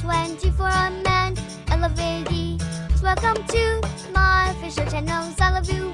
20 for a man. Welcome to my official channel. I love you,